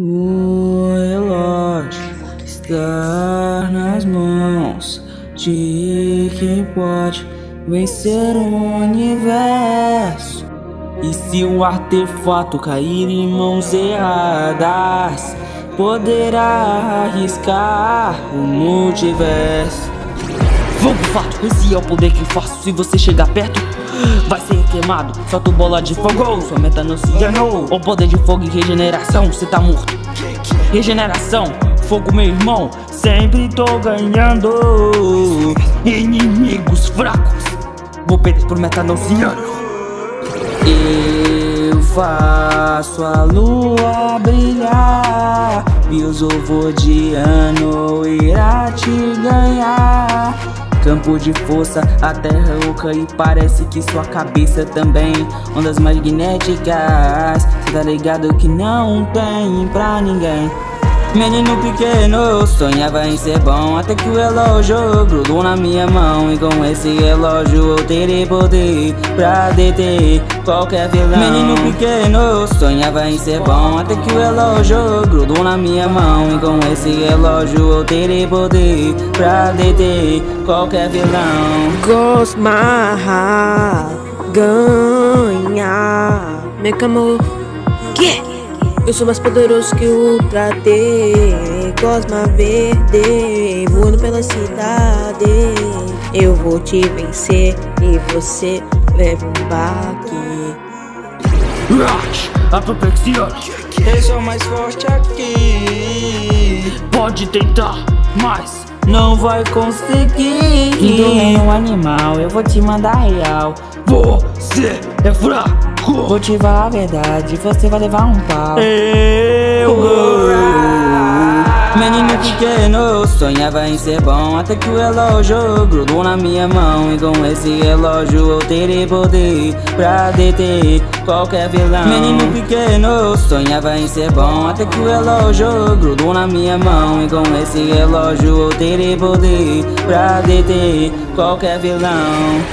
O relógio está nas mãos de quem pode vencer o universo. E se o artefato cair em mãos erradas, poderá arriscar o multiverso. Vamos fato, esse é o poder que faço. Se você chegar perto, vai ser queimado. Solta bola de fogo, sua meta não se enganou. O poder de fogo e regeneração, cê tá morto. Regeneração, fogo, meu irmão, sempre tô ganhando. Inimigos fracos, vou perder por metanosiano. Eu faço a lua brilhar E os ano irá te ganhar Campo de força, a terra oca e parece que sua cabeça também. Ondas magnéticas, cê tá ligado que não tem pra ninguém Menino pequeno, sonhava em ser bom Até que o relógio grudou na minha mão E com esse relógio eu terei poder Pra deter qualquer vilão. Menino pequeno, sonhava em ser bom Até que o relógio grudou na minha mão E com esse relógio eu terei poder Pra deter qualquer vilão. Cosma ganha. Make a move yeah. Eu sou mais poderoso que o Ultra T Cosma Verde Voando pela cidade. Eu vou te vencer E você leva um baque. Rush, apoplexia. Eu sou mais forte aqui. Pode tentar, mas não vai conseguir. Indo é um animal, eu vou te mandar real. Você é fraco Vou te falar a verdade, você vai levar um pau. Eu Menino pequeno, sonhava em ser bom Até que o relógio grudou na minha mão. E com esse relógio eu terei poder Pra deter qualquer vilão. Menino pequeno, sonhava em ser bom Até que o relógio grudou na minha mão. E com esse relógio eu terei poder Pra deter qualquer vilão.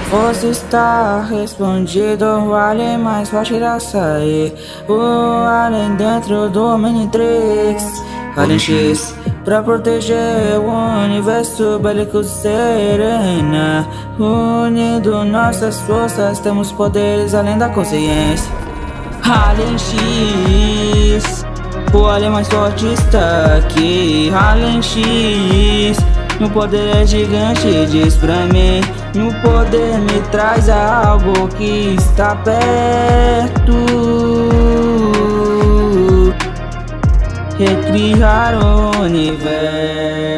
Você está respondido, o alien mais forte da sair. O alien dentro do Minitrix Alien X Pra proteger o universo bélico serena Unindo nossas forças temos poderes além da consciência Alien X O alien mais forte está aqui Alien X Meu poder é gigante, diz pra mim Meu poder me traz algo que está perto recriar o universo.